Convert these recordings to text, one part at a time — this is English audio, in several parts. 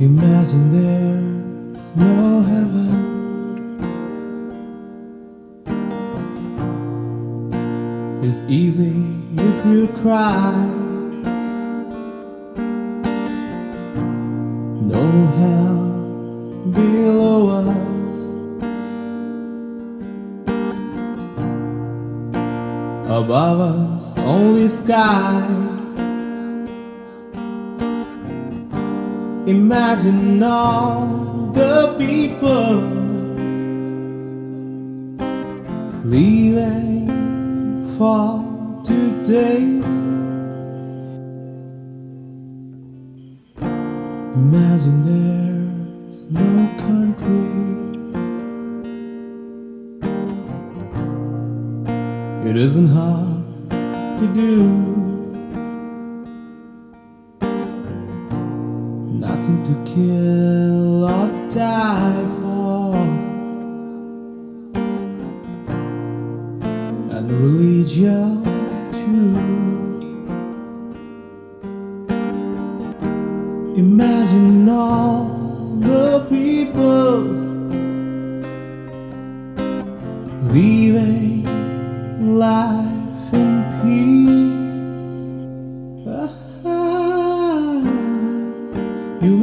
Imagine there's no heaven. It's easy if you try. No hell below us. Above us, only sky. Imagine all the people leaving for today. Imagine there's no country. It isn't hard to do. Nothing to kill or die for. And religion too. Imagine all the people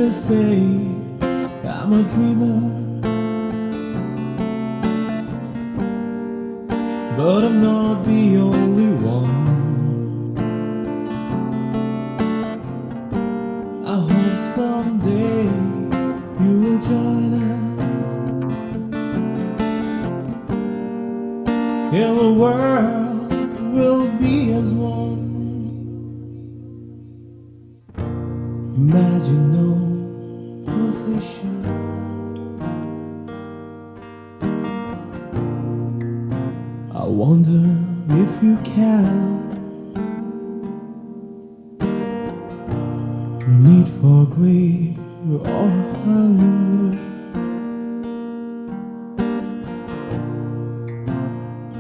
may say I'm a dreamer, but I'm not the only one. I hope someday you will join us. And the world will be as one. Imagine no possession. I wonder if you can. No need for greed or hunger.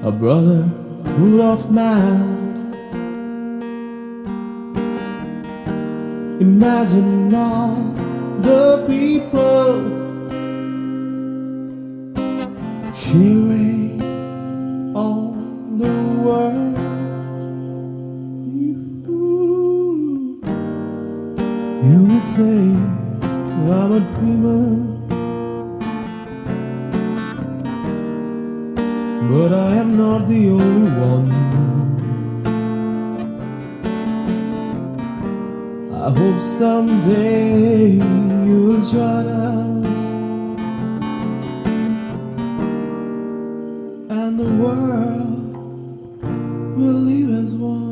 A brotherhood of man. Imagine all the people sharing all the world. You may say I'm a dreamer. But I am not the only one. hope someday you will join us. And the world will leave as one.